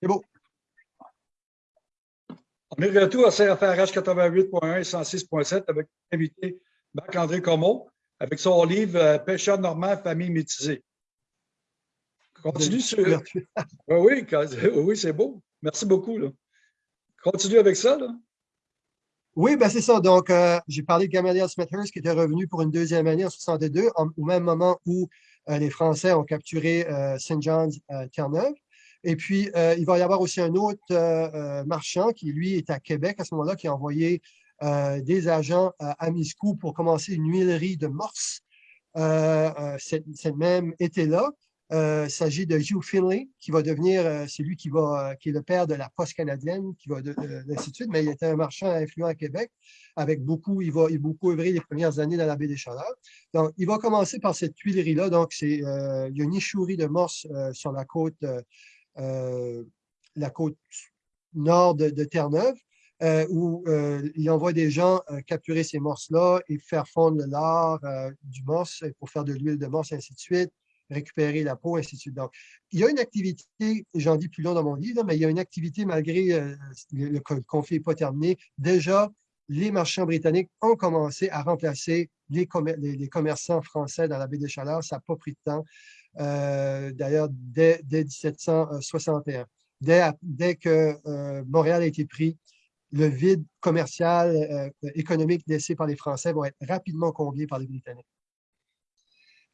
C'est beau. On est de retour à CFRH 88.1 et 106.7 avec l'invité Marc-André Comeau avec son livre euh, Pêcheur normand, famille métisée. Continue sur. oui, oui, c'est beau. Merci beaucoup. Continue avec ça. Là. Oui, ben c'est ça. Donc, euh, j'ai parlé de Gamaliel Smithhurst qui était revenu pour une deuxième année en 62, au même moment où euh, les Français ont capturé St. John's Terre-Neuve. Et puis, il va y avoir aussi un autre marchand qui, lui, est à Québec à ce moment-là, qui a envoyé des agents à Miscou pour commencer une huilerie de morse ce même été-là. il s'agit de Hugh Finlay, qui va devenir, c'est lui qui, va, qui est le père de la poste canadienne, qui va de, mais il était un marchand influent à Québec, avec beaucoup, il va, il beaucoup œuvrer les premières années dans la baie des Chaleurs. Donc, il va commencer par cette huilerie-là. Donc, il y a une échouerie de morse sur la côte euh, la côte nord de, Terre-Neuve, euh, où euh, il envoie des gens capturer ces morses-là et faire fondre le lard du morse pour faire de l'huile de morse, ainsi de suite, récupérer la peau, ainsi de suite. Donc, il y a une activité, j'en dis plus long dans mon livre, mais il y a une activité malgré le, conflit n'est pas terminé. Déjà, les marchands britanniques ont commencé à remplacer les, les commerçants français dans la baie des Chaleurs. Ça n'a pas pris de temps. Euh, d'ailleurs dès, 1761. Dès, que euh, Montréal a été pris, le vide commercial, euh, économique laissé par les Français va être rapidement comblé par les Britanniques.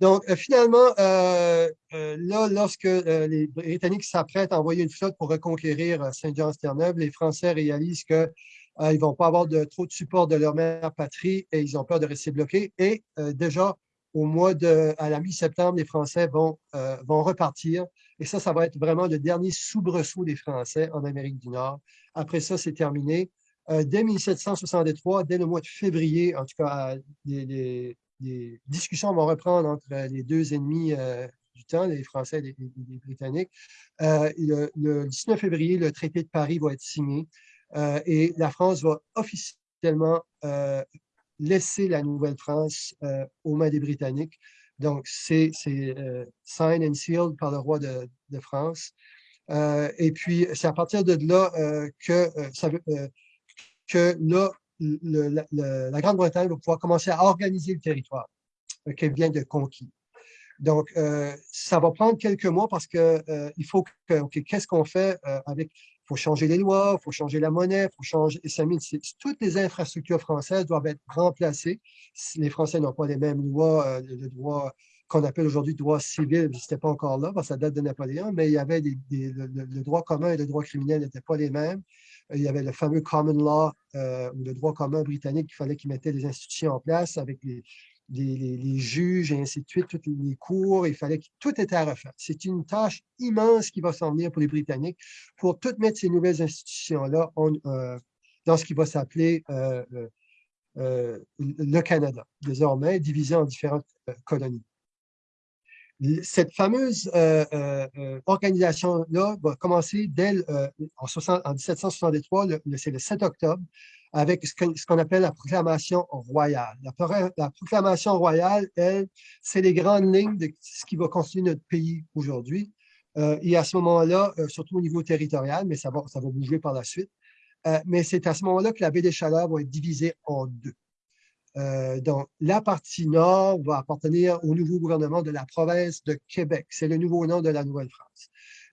Donc, finalement, là, lorsque les Britanniques s'apprêtent à envoyer une flotte pour reconquérir Saint-Jean-Terre-Neuve, les Français réalisent qu'ils ne vont pas avoir de, trop de support de leur mère patrie et ils ont peur de rester bloqués. Et déjà, au mois de, à la mi-septembre, les Français vont, euh, vont repartir. Et ça, ça va être vraiment le dernier soubresaut des Français en Amérique du Nord. Après ça, c'est terminé. Euh, dès 1763, dès le mois de février, en tout cas, les, discussions vont reprendre entre les deux ennemis euh, du temps, les Français et les, Britanniques. Le, le, 19 février, le traité de Paris va être signé et la France va officiellement laisser la Nouvelle-France euh, aux mains des Britanniques. Donc, c'est euh, signed and sealed par le roi de, France. Euh, et puis, c'est à partir de là que, que la, Grande-Bretagne va pouvoir commencer à organiser le territoire qu'elle vient de conquérir. Donc, ça va prendre quelques mois parce qu'il il faut que, qu'est-ce qu'on fait avec faut changer les lois, il faut changer la monnaie, il faut changer... Toutes les infrastructures françaises doivent être remplacées. Les Français n'ont pas les mêmes lois, euh, le droit qu'on appelle aujourd'hui droit civil n'était pas encore là, parce que ça date de Napoléon, mais il y avait le, droit commun et le droit criminel n'étaient pas les mêmes. Il y avait le fameux common law, euh, ou le droit commun britannique, il fallait qu'ils mettaient les institutions en place avec les, les, juges et ainsi de suite, tous les cours, il fallait que tout était à refaire. C'est une tâche immense qui va s'en venir pour les Britanniques pour toutes mettre ces nouvelles institutions-là euh, dans ce qui va s'appeler euh, euh, le Canada, désormais divisé en différentes colonies. Cette fameuse organisation-là va commencer dès en, 1763, c'est le 7 octobre, avec ce qu'on appelle la proclamation royale. La, proclamation royale, elle, c'est les grandes lignes de ce qui va constituer notre pays aujourd'hui. Euh, et à ce moment-là, euh, surtout au niveau territorial, mais ça va, ça va bouger par la suite, euh, mais c'est à ce moment-là que la baie des Chaleurs va être divisée en deux. donc, la partie nord va appartenir au nouveau gouvernement de la province de Québec. C'est le nouveau nom de la Nouvelle-France.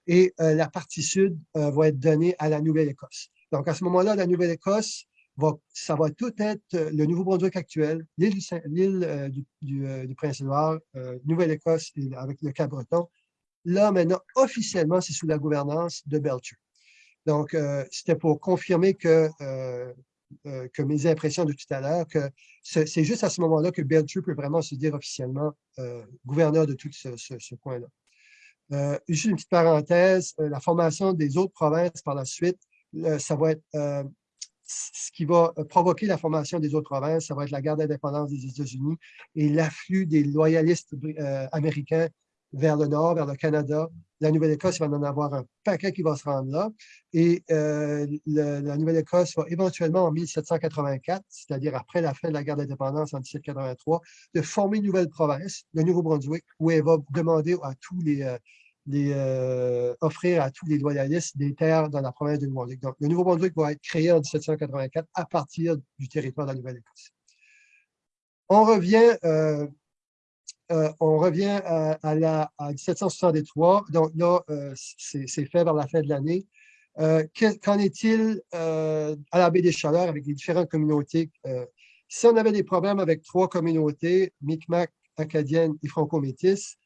Et la partie sud va être donnée à la Nouvelle-Écosse. Donc, à ce moment-là, la Nouvelle-Écosse ça va tout être euh, le Nouveau-Brunswick actuel, l'île euh, euh, du, Prince-Édouard, Nouvelle-Écosse avec le Cap-Breton. Là, maintenant, officiellement, c'est sous la gouvernance de Belcher. Donc, c'était pour confirmer que, mes impressions de tout à l'heure, que c'est juste à ce moment-là que Belcher peut vraiment se dire officiellement gouverneur de tout ce, ce, coin-là. juste une petite parenthèse, la formation des autres provinces par la suite, ça va être ce qui va euh, provoquer la formation des autres provinces, ça va être la guerre d'indépendance des États-Unis et l'afflux des loyalistes euh, américains vers le nord, vers le Canada. La Nouvelle-Écosse va en avoir un paquet qui va se rendre là. Et euh, la Nouvelle-Écosse va éventuellement, en 1784, c'est-à-dire après la fin de la guerre d'indépendance en 1783, de former une nouvelle province, le Nouveau-Brunswick, où elle va demander à tous les, offrir à tous les loyalistes des terres dans la province de Nouveau-Brunswick. Donc, le Nouveau-Brunswick va être créé en 1784 à partir du territoire de la Nouvelle-Écosse. On revient, on revient à, la, 1763. Donc là, c'est fait vers la fin de l'année. Qu'en est-il à la baie des Chaleurs avec les différentes communautés? si on avait des problèmes avec trois communautés, Micmac, acadienne et franco-métis,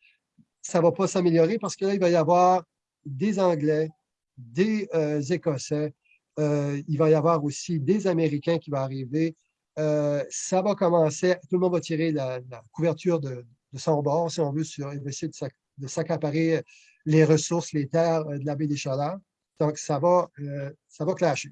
ça ne va pas s'améliorer parce que là, il va y avoir des Anglais, des euh, Écossais, euh, il va y avoir aussi des Américains qui vont arriver. Euh, ça va commencer, tout le monde va tirer la, couverture de, son bord, si on veut, sur, essayer de s'accaparer les ressources, les terres de la baie des Chaleurs. Donc, ça va, ça va clasher.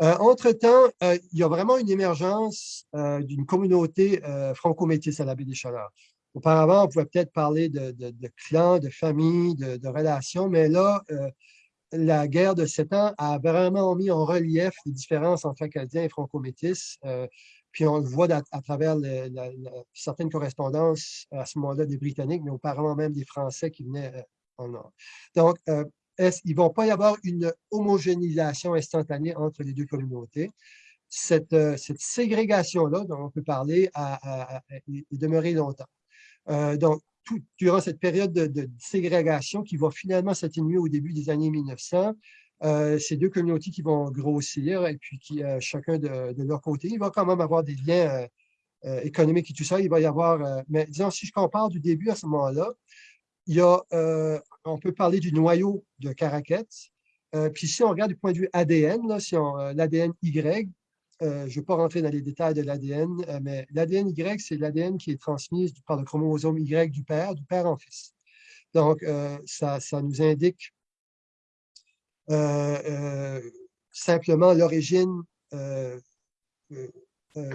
Entre-temps, il y a vraiment une émergence d'une communauté franco-métisse à la baie des Chaleurs. Auparavant, on pouvait peut-être parler de, clans, de familles, de, relations, mais là, euh, la guerre de sept ans a vraiment mis en relief les différences entre Acadiens et Franco-Métis. Euh, puis on le voit à, travers certaines correspondances à ce moment-là des Britanniques, mais auparavant même des Français qui venaient euh, en Nord. Donc, il ne va pas y avoir une homogénéisation instantanée entre les deux communautés? Cette, ségrégation-là dont on peut parler a, est demeurée longtemps. Euh, donc, durant cette période de, ségrégation qui va finalement s'atténuer au début des années 1900, euh, ces deux communautés qui vont grossir et puis qui, euh, chacun de, leur côté, il va quand même avoir des liens économiques et tout ça. Il va y avoir, mais disons, si je compare du début à ce moment-là, il y a, on peut parler du noyau de Caracat. puis si on regarde du point de vue ADN, l'ADN Y, euh, je ne vais pas rentrer dans les détails de l'ADN, euh, mais l'ADN Y, c'est l'ADN qui est transmis par le chromosome Y du père, du père en fils. Donc, euh, ça, nous indique simplement l'origine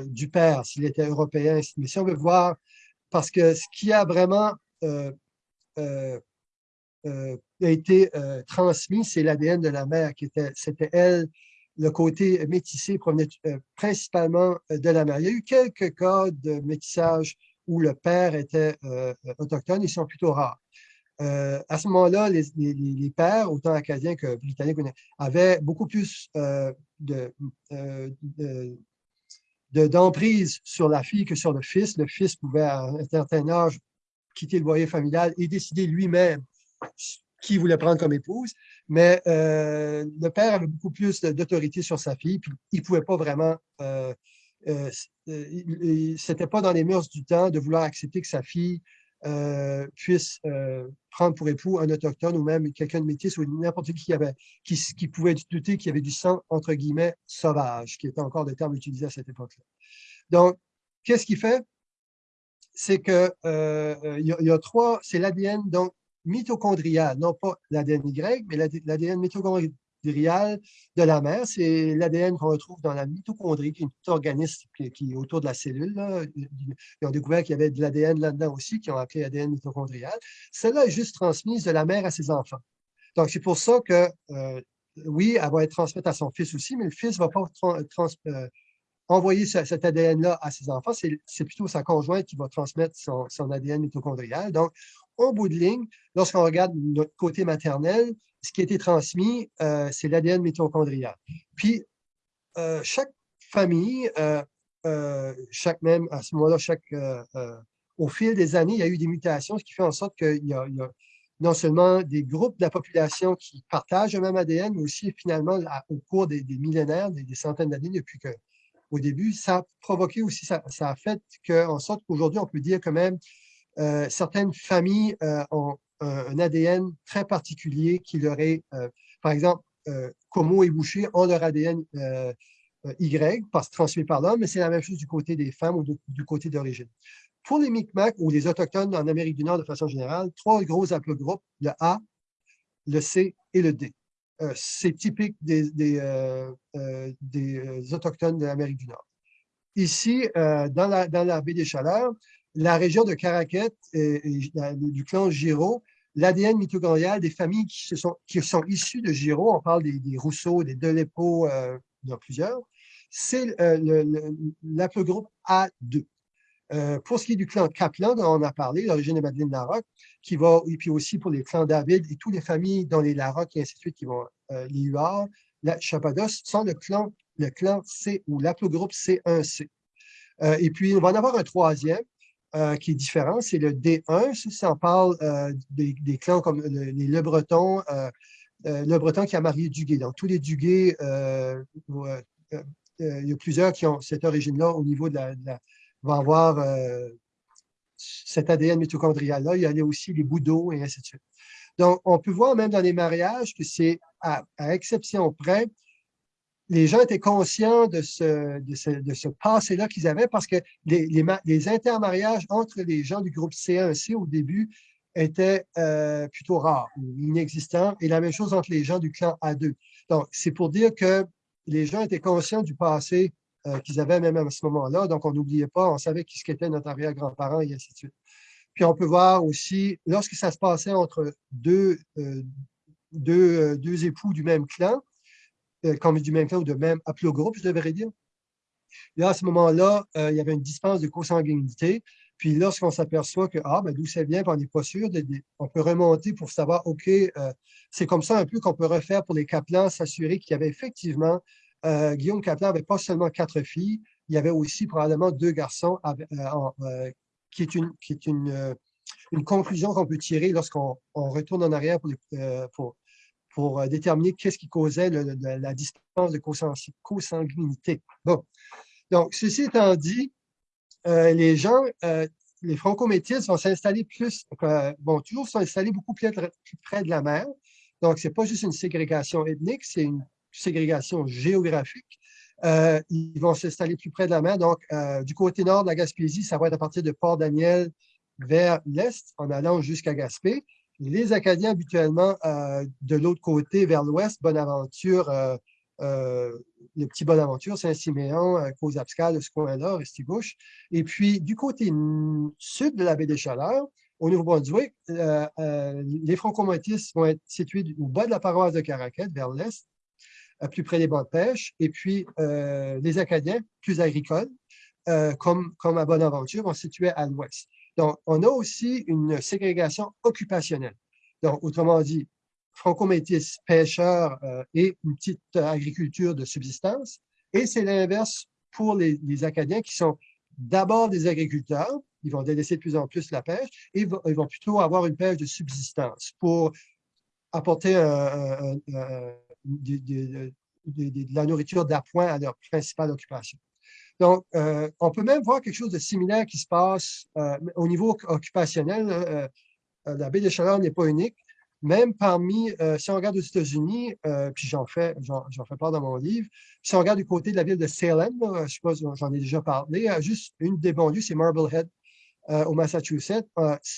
du père, s'il était européen. Mais si on veut voir, parce que ce qui a vraiment été transmis, c'est l'ADN de la mère, qui était, c'était elle le côté métissé provenait euh, principalement euh, de la mère. Il y a eu quelques cas de métissage où le père était euh, autochtone, ils sont plutôt rares. à ce moment-là, les, pères, autant acadiens que britanniques, avaient beaucoup plus d'emprise sur la fille que sur le fils. Le fils pouvait, à un certain âge, quitter le foyer familial et décider lui-même qui voulait prendre comme épouse, mais euh, le père avait beaucoup plus d'autorité sur sa fille, puis il ne pouvait pas vraiment, euh, euh, c'était pas dans les mœurs du temps de vouloir accepter que sa fille puisse prendre pour époux un autochtone ou même quelqu'un de métis ou n'importe qui, avait, qui, qui pouvait douter qu'il y avait du sang, entre guillemets, sauvage, qui était encore le terme utilisé à cette époque-là. Donc, qu'est-ce qu'il fait? C'est que il y, y, a trois, c'est l'ADN, donc mitochondrial, non pas l'ADN Y, mais l'ADN mitochondrial de la mère. C'est l'ADN qu'on retrouve dans la mitochondrie, qui est un organisme qui, est autour de la cellule. Ils ont découvert qu'il y avait de l'ADN là-dedans aussi, qui ont appelé ADN mitochondrial. Celle-là est juste transmise de la mère à ses enfants. Donc, c'est pour ça que, euh, oui, elle va être transmise à son fils aussi, mais le fils ne va pas euh, envoyer cet ADN-là à ses enfants. C'est plutôt sa conjointe qui va transmettre son, son ADN mitochondrial. Donc, au bout de ligne, lorsqu'on regarde notre côté maternel, ce qui a été transmis, euh, c'est l'ADN mitochondrial. Puis, euh, chaque famille, euh, chaque même, à ce moment-là, chaque, au fil des années, il y a eu des mutations, ce qui fait en sorte qu'il y, a non seulement des groupes de la population qui partagent le même ADN, mais aussi finalement, au cours des, millénaires, des, centaines d'années depuis que, au début, ça a provoqué aussi, ça, a fait qu'en sorte qu'aujourd'hui, on peut dire quand même euh, certaines familles euh, ont un, ADN très particulier qui leur est, euh, par exemple, Como et Boucher ont leur ADN Y, parce transmis par l'homme, mais c'est la même chose du côté des femmes ou du côté d'origine. Pour les Micmacs ou les Autochtones en Amérique du Nord de façon générale, trois gros haplogroupe, le A, le C et le D. c'est typique des, des, des Autochtones de l'Amérique du Nord. Ici, dans, la, dans la baie des Chaleurs, la région de Caraquette et, du clan Giraud, l'ADN mitochondrial des familles qui, sont, issues de Giraud, on parle des, Rousseau, des Delépo, euh, il y en a plusieurs, c'est euh, groupe A2. pour ce qui est du clan Kaplan, dont on a parlé, l'origine de Madeleine Larocque, qui va, et puis aussi pour les clans David et toutes les familles dans les Larocque et ainsi de suite, qui vont, les Huards, la Chapados, sont le clan, le clan C ou l'aplogroupe C1C. et puis, on va en avoir un troisième, qui est différent, c'est le D1. Ça, on parle des, clans comme les Le Breton, Le Breton qui a marié Duguay. Donc, tous les Duguay, il y a plusieurs qui ont cette origine-là au niveau de la, va avoir euh, cet ADN mitochondrial-là. Il y a aussi les bouddhos et ainsi de suite. Donc, on peut voir même dans les mariages que c'est, à, exception près, les gens étaient conscients de ce, passé-là qu'ils avaient parce que les, intermariages entre les gens du groupe C1C au début étaient euh, plutôt rares ou inexistants, et la même chose entre les gens du clan A2. Donc, c'est pour dire que les gens étaient conscients du passé euh, qu'ils avaient même à ce moment-là. Donc, on n'oubliait pas, on savait qui ce qu'était notre arrière-grand-parent et ainsi de suite. Puis, on peut voir aussi, lorsque ça se passait entre deux, deux, euh, deux, époux du même clan, comme du même clan ou de même haplogroupe, je devrais dire, là, à ce moment-là, il y avait une dispense de consanguinité. Puis lorsqu'on s'aperçoit que, ah, ben, d'où ça vient, on n'est pas sûr, on peut remonter pour savoir, OK, c'est comme ça un peu qu'on peut refaire pour les Kaplans, s'assurer qu'il y avait effectivement euh, Guillaume Caplan n'avait pas seulement quatre filles, il y avait aussi probablement deux garçons, euh, euh, qui est une, qui est une, une conclusion qu'on peut tirer lorsqu'on retourne en arrière pour, pour, déterminer qu'est-ce qui causait la distance de consanguinité. Bon, donc, ceci étant dit, les gens, les franco-métis vont s'installer plus, bon, toujours s'installer beaucoup plus, plus, près de la mer. Donc, ce n'est pas juste une ségrégation ethnique, c'est une ségrégation géographique. Euh, ils vont s'installer plus près de la mer. Donc, euh, du côté nord de la Gaspésie, ça va être à partir de Port-Daniel vers l'est, en allant jusqu'à Gaspé. Les Acadiens, habituellement, euh, de l'autre côté, vers l'ouest, Bonaventure, le petit Bonaventure, Saint-Siméon, Caux-Abscal, ce coin-là, Restigouche. Et puis, du côté sud de la baie des Chaleurs, au Nouveau-Brunswick, les franco-motistes vont être situés au bas de la paroisse de Caraquette, vers l'est, plus près des bancs de pêche, et puis euh, les Acadiens, plus agricoles, euh, comme, comme à Bonaventure, vont se situer à l'ouest. Donc, on a aussi une ségrégation occupationnelle. Donc, autrement dit, franco-métis, pêcheurs euh, et une petite agriculture de subsistance. Et c'est l'inverse pour les, Acadiens qui sont d'abord des agriculteurs, ils vont délaisser de plus en plus la pêche, et ils vont, plutôt avoir une pêche de subsistance pour apporter de, la nourriture d'appoint à leur principale occupation. Donc, euh, on peut même voir quelque chose de similaire qui se passe euh, au niveau occupationnel. Euh, la baie de Chaleur n'est pas unique. Même parmi, si on regarde aux États-Unis, puis j'en fais, part dans mon livre, si on regarde du côté de la ville de Salem, je pas, j'en ai déjà parlé, juste une des banlieues, c'est Marblehead, au Massachusetts.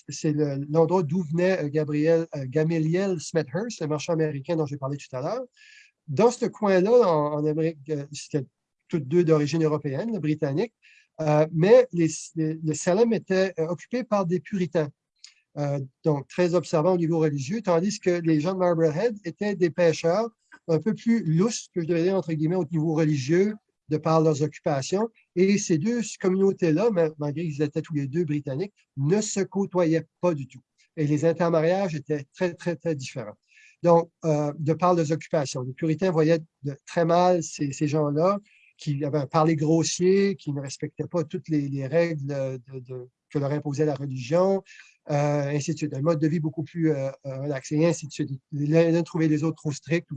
c'est l'endroit d'où venait Gabriel, Gamaliel Smethurst, le marchand américain dont j'ai parlé tout à l'heure. Dans ce coin-là, en, Amérique, toutes deux d'origine européenne, britannique, euh, mais les, le Salem était euh, occupé par des puritains, donc très observants au niveau religieux, tandis que les gens de Marblehead étaient des pêcheurs un peu plus lousses, que je devrais dire entre guillemets, au niveau religieux, de par leurs occupations. Et ces deux communautés-là, malgré qu'ils étaient tous les deux britanniques, ne se côtoyaient pas du tout. Et les intermariages étaient très, très, très différents. Donc, euh, de par leurs occupations. Les puritains voyaient très mal ces, gens-là qui avaient un parler grossier, qui ne respectaient pas toutes les, règles que leur imposait la religion, euh, ainsi de suite. Un mode de vie beaucoup plus euh, relaxé, ainsi de suite. L'un trouvait les autres trop stricts,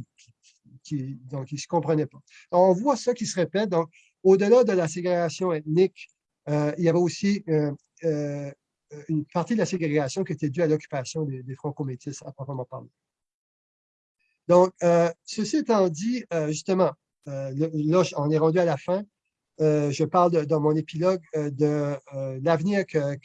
qui, donc ils ne se comprenaient pas. on voit ça qui se répète. Donc, au-delà de la ségrégation ethnique, il y avait aussi une partie de la ségrégation qui était due à l'occupation des, des franco-métis à proprement parler. Donc, euh, ceci étant dit, euh, justement, euh, là, on est rendu à la fin. je parle dans mon épilogue de l'avenir que,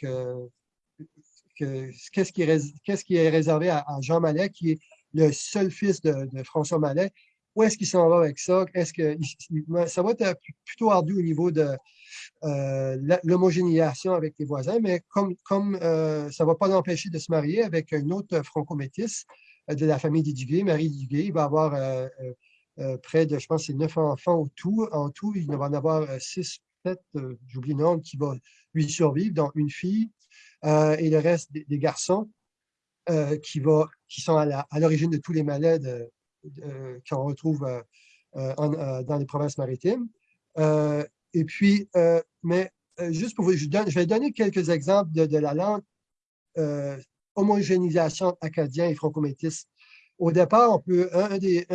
qu'est-ce qui, est, réservé à, Jean Mallet, qui est le seul fils de, François Mallet. Où est-ce qu'il s'en va avec ça? Est-ce que ça va être plutôt ardu au niveau de l'homogénéisation avec les voisins, mais comme, comme ça ne va pas l'empêcher de se marier avec une autre franco-métisse, de la famille des Marie Duguay. Il va avoir euh, euh, euh, près de, je pense, c'est neuf enfants au tout. En tout, il va en avoir six, sept, j'oublie le nombre, qui va lui survivent, dont une fille et le reste des, garçons qui, va, qui sont à l'origine de tous les malades qu'on retrouve dans les provinces maritimes. et puis, mais juste pour vous, je, vais donner quelques exemples de, la langue homogénéisation acadien et franco-métis. Au départ, on peut, un, des,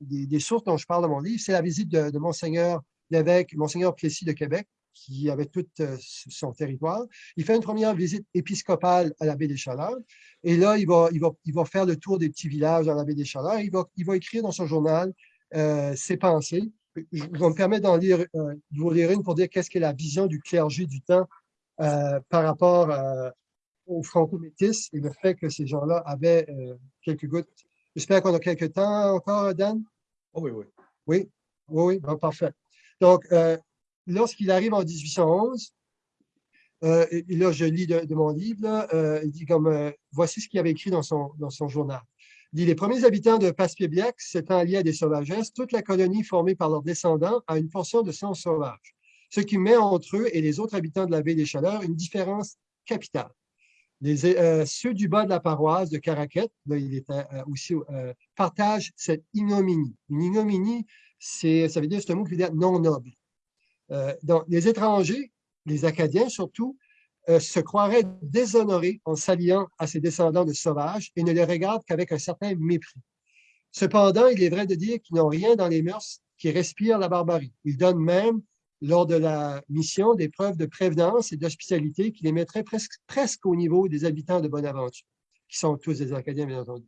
des, sources dont je parle dans mon livre, c'est la visite de, Monseigneur l'évêque, Monseigneur Plessis de Québec, qui avait tout euh, son territoire. Il fait une première visite épiscopale à la baie des Chaleurs. Et là, il va, il va, il va faire le tour des petits villages dans la baie des Chaleurs. Il va, il va écrire dans son journal euh, ses pensées. Je vais me permettre d'en lire, euh, de vous lire une pour dire qu'est-ce qu'est la vision du clergé du temps par rapport aux franco-métis et le fait que ces gens-là avaient quelques gouttes. J'espère qu'on a quelques temps encore, Dan? Oh oui, oui. Oui, oui, oui, parfait. Donc, lorsqu'il arrive en 1811, euh, et, là, je lis de, mon livre, euh, il dit comme, euh, voici ce qu'il avait écrit dans son, dans son journal. Il dit, les premiers habitants de Passepébiac s'étant liés à des sauvagesses, toute la colonie formée par leurs descendants a une portion de sang sauvage, ce qui met entre eux et les autres habitants de la baie des Chaleurs une différence capitale. Les, ceux du bas de la paroisse de Caraquette, là, il était aussi, partagent cette ignominie. Une ignominie, ça veut dire, c'est un mot qui veut dire non noble. Euh, donc, les étrangers, les Acadiens surtout, euh, se croiraient déshonorés en s'alliant à ces descendants de sauvages et ne les regardent qu'avec un certain mépris. Cependant, il est vrai de dire qu'ils n'ont rien dans les mœurs qui respirent la barbarie. Ils donnent même, lors de la mission, des preuves de prévenance et d'hospitalité qui les mettraient presque, presque au niveau des habitants de Bonaventure, qui sont tous des Acadiens, bien entendu.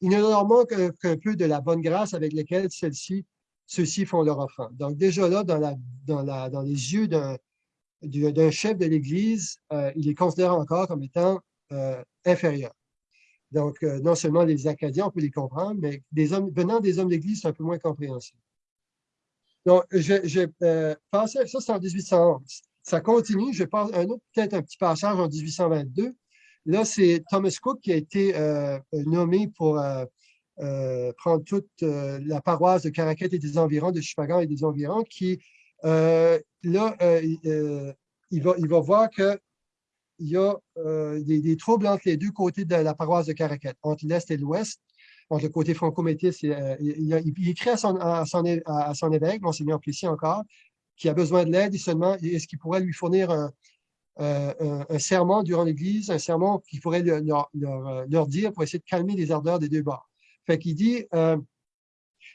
Il ne leur manque qu'un peu de la bonne grâce avec laquelle celle-ci ceux-ci font leur offrande. Donc déjà là, dans, la, dans, la, dans les yeux d'un chef de l'Église, euh, il est considéré encore comme étant euh, inférieur. Donc, euh, non seulement les Acadiens, on peut les comprendre, mais hommes, venant des hommes d'Église, c'est un peu moins compréhensible. Donc, je, pensé, ça c'est en 1811. Ça continue, je passe un autre, peut-être un petit passage en 1822. Là, c'est Thomas Cook qui a été nommé pour euh, prendre toute euh, la paroisse de Caraquette et des environs, de Chupagan et des environs, qui, euh, là, il, va, il va voir qu'il y a des, troubles entre les deux côtés de la paroisse de Caraquette, entre l'Est et l'Ouest, entre le côté franco-métis. Il, il, écrit à son, à son, à son évêque, Monseigneur Plessis encore, qui a besoin de l'aide et seulement est-ce qu'il pourrait lui fournir un, un, serment durant l'Église, un serment qu'il pourrait leur, leur, leur, dire pour essayer de calmer les ardeurs des deux bords? Fait qu'il dit, euh,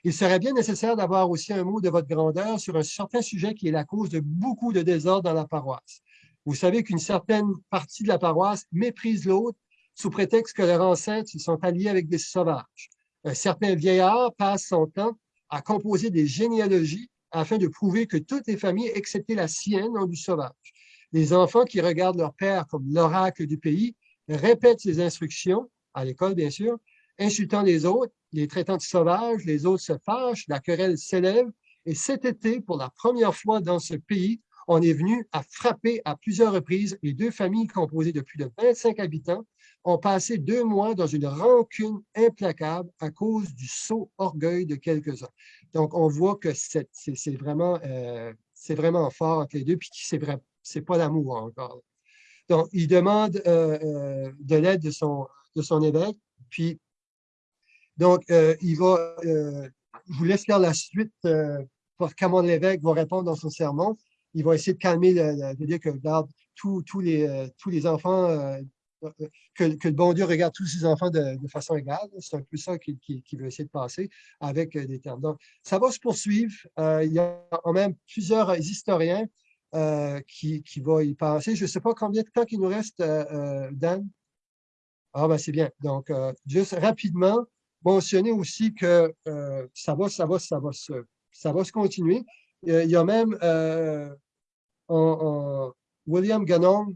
il serait bien nécessaire d'avoir aussi un mot de votre grandeur sur un certain sujet qui est la cause de beaucoup de désordre dans la paroisse. Vous savez qu'une certaine partie de la paroisse méprise l'autre sous prétexte que leurs ancêtres se sont alliés avec des sauvages. Un certain vieillard passe son temps à composer des généalogies afin de prouver que toutes les familles, excepté la sienne, ont du sauvage. Les enfants qui regardent leur père comme l'oracle du pays répètent ses instructions, à l'école bien sûr, insultant les autres, les traitant de sauvages, les autres se fâchent, la querelle s'élève. Et cet été, pour la première fois dans ce pays, on est venu à frapper à plusieurs reprises les deux familles composées de plus de 25 habitants ont passé deux mois dans une rancune implacable à cause du sot orgueil de quelques-uns. Donc, on voit que c'est vraiment, euh, vraiment fort entre les deux, puis c'est pas l'amour encore. Donc, il demande euh, euh, de l'aide de son, évêque, puis donc, il va, je vous laisse faire la suite pour Camon l'évêque va répondre dans son sermon. Il va essayer de calmer, le, dire que regarde tous les enfants, que, le bon Dieu regarde tous ses enfants de, façon égale. C'est un peu ça qu'il veut essayer de passer avec des termes. Donc, ça va se poursuivre. il y a quand même plusieurs historiens qui, qui vont y passer. Je ne sais pas combien de temps il nous reste, Dan. Ah, ben c'est bien. Donc, juste rapidement, mentionner aussi que euh, ça, va, ça, va, ça, va se, ça va se continuer. Euh, il y a même euh, William Gannon,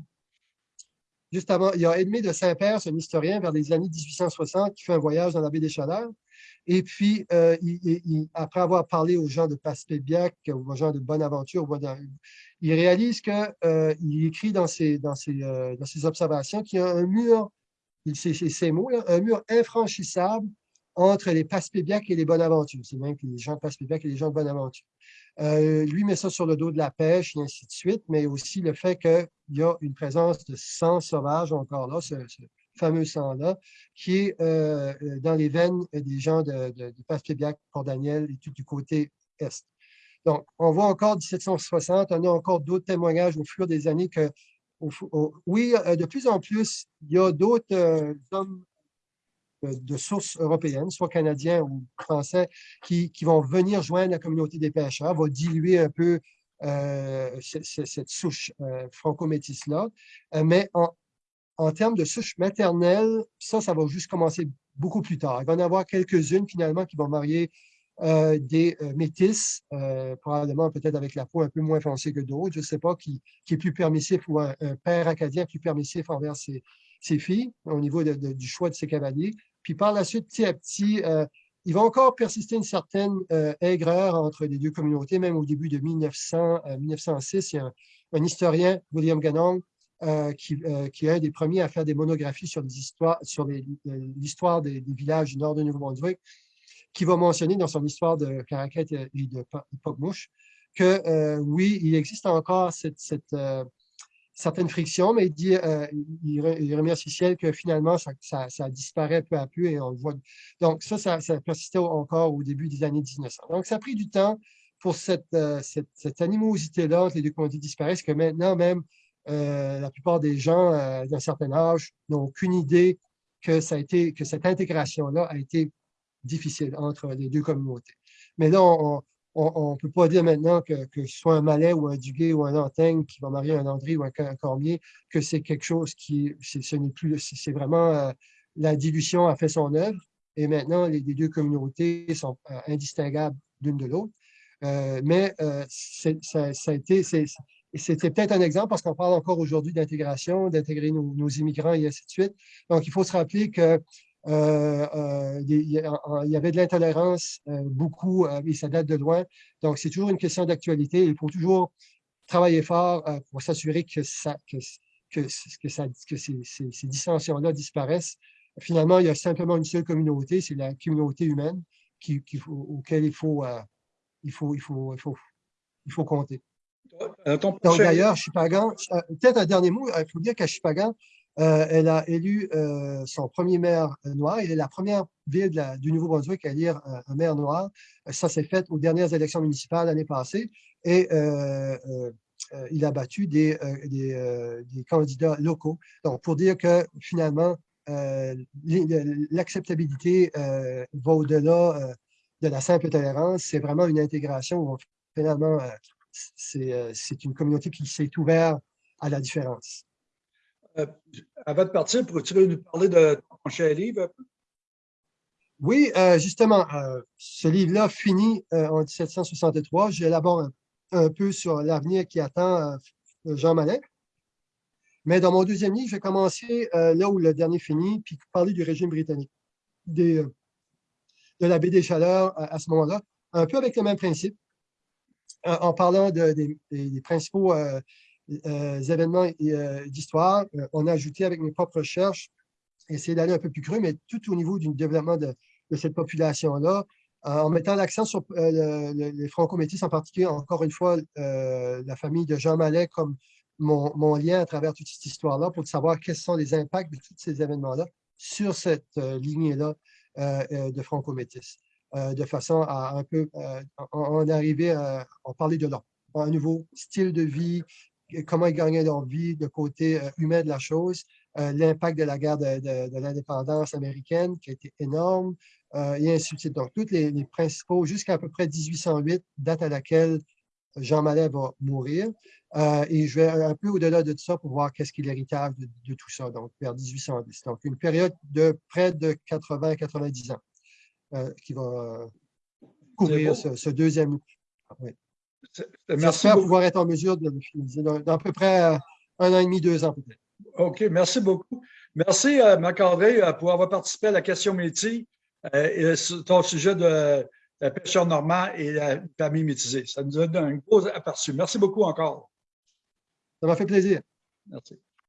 juste avant, il y a Edmé de Saint-Père, un historien vers les années 1860 qui fait un voyage dans la baie des Chaleurs. Et puis, après avoir parlé aux gens de Passepébiac, aux gens de Bonaventure, il réalise qu'il écrit dans ses, dans ses, dans ses observations qu'il y a un mur, c'est ces mots, là, un mur infranchissable entre les Passepébiac et les Bonaventure. C'est même que les gens de Passepébiac et les gens de Bonaventure. Lui met ça sur le dos de la pêche et ainsi de suite, mais aussi le fait qu'il y a une présence de sang sauvage encore là, ce, fameux sang-là, qui est dans les veines des gens de, de, de Port Daniel et tout du côté est. Donc, on voit encore 1760, on a encore d'autres témoignages au fur des années que, oui, de plus en plus, il y a d'autres hommes de sources européennes, soit canadiens ou français, qui, vont venir joindre la communauté des pêcheurs, va diluer un peu euh, cette, souche euh, franco-métisse-là. Euh, mais en, termes de souche maternelle, ça, ça va juste commencer beaucoup plus tard. Il va y en avoir quelques-unes, finalement, qui vont marier des métisses, probablement peut-être avec la peau un peu moins foncée que d'autres, je ne sais pas, qui, est plus permissif ou un, père acadien plus permissif envers ses, filles au niveau du choix de ses cavaliers. Puis par la suite, petit à petit, euh, il va encore persister une certaine euh, aigreur entre les deux communautés, même au début de 1900, 1906. Euh, il y a un, historien, William Ganong, qui, est un des premiers à faire des monographies sur l'histoire des, villages du nord de Nouveau-Brunswick, qui va mentionner dans son histoire de Caracat et de Pocmouche que oui, il existe encore cette certaines frictions, mais il, dit, euh, il, remercie ciel que finalement, ça, disparaît peu à peu et on voit. Donc, ça, ça, persistait encore au début des années 1900. Donc, ça a pris du temps pour cette, euh, cette, animosité-là entre les deux communautés disparaissent, que maintenant même, euh, la plupart des gens d'un certain âge n'ont aucune idée que, ça a été, que cette intégration-là a été difficile entre les deux communautés. Mais là, on, on ne peut pas dire maintenant que, ce soit un Malais ou un Duguay ou un Antaigne qui va marier un André ou un, Cormier, que c'est quelque chose qui, ce n'est plus, c'est vraiment euh, la dilution a fait son œuvre et maintenant les, deux communautés sont euh, indistinguables l'une de l'autre. Euh, mais ça, a été, c'était peut-être un exemple parce qu'on parle encore aujourd'hui d'intégration, d'intégrer nos, nos, immigrants et ainsi de suite. Donc, il faut se rappeler que euh, euh, il y avait de l'intolérance euh, beaucoup et ça date de loin. Donc, c'est toujours une question d'actualité. Il faut toujours travailler fort pour s'assurer que, ça, que, que, que, ça, que ces, ces, dissensions-là disparaissent. Finalement, il y a simplement une seule communauté, c'est la communauté humaine qui, qui, auquel il faut, il, faut, il, faut, il, faut, il faut compter. Donc, d'ailleurs, Chipagan, peut-être un dernier mot, il faut dire qu'à Chipagan, euh, elle a élu euh, son premier maire noir. Elle est la première ville du Nouveau-Brunswick à élire un maire noir. Ça s'est fait aux dernières élections municipales l'année passée. Et euh, il a battu des, des, candidats locaux. Donc, pour dire que finalement, l'acceptabilité va au-delà de la simple tolérance. C'est vraiment une intégration où finalement, c'est une communauté qui s'est ouverte à la différence. Euh, avant de partir, pourrais-tu nous parler de ton prochain livre? Oui, euh, justement, euh, ce livre-là finit en 1763. J'élabore un, peu sur l'avenir qui attend Jean Mallet. Mais dans mon deuxième livre, je vais commencer là où le dernier finit, puis parler du régime britannique, de la baie des Chaleurs à, ce moment-là, un peu avec le même principe, en parlant des, principaux événements euh, d'histoire. Euh, on a ajouté avec mes propres recherches, essayer d'aller un peu plus creux, mais tout au niveau du développement de, cette population-là, en mettant l'accent sur les franco-métis, en particulier, encore une fois, la famille de Jean Mallet comme mon, lien à travers toute cette histoire-là pour savoir quels sont les impacts de tous ces événements-là sur cette lignée-là de franco-métis, de façon à un peu en, arriver à en parler de là un nouveau style de vie, comment ils gagnaient leur vie, le côté euh, humain de la chose, euh, l'impact de la guerre de, l'indépendance américaine qui a été énorme, euh, et ainsi de suite. Donc, tous les, principaux, jusqu'à à peu près 1808, date à laquelle Jean Mallet va mourir. et je vais un peu au-delà de tout ça pour voir qu'est-ce qui est l'héritage de, tout ça, donc vers 1810. Donc, une période de près de 80-90 ans qui va couvrir ce, deuxième. Oui. J'espère pouvoir être en mesure de le finaliser dans, à peu près euh, un an et demi, deux ans peut-être. OK, merci beaucoup. Merci, euh, euh, pour avoir participé à la question métier et sur ton sujet de la pêcheur normand et la famille métisée. Ça nous a donné un gros aperçu. Merci beaucoup encore. Ça m'a fait plaisir. Merci.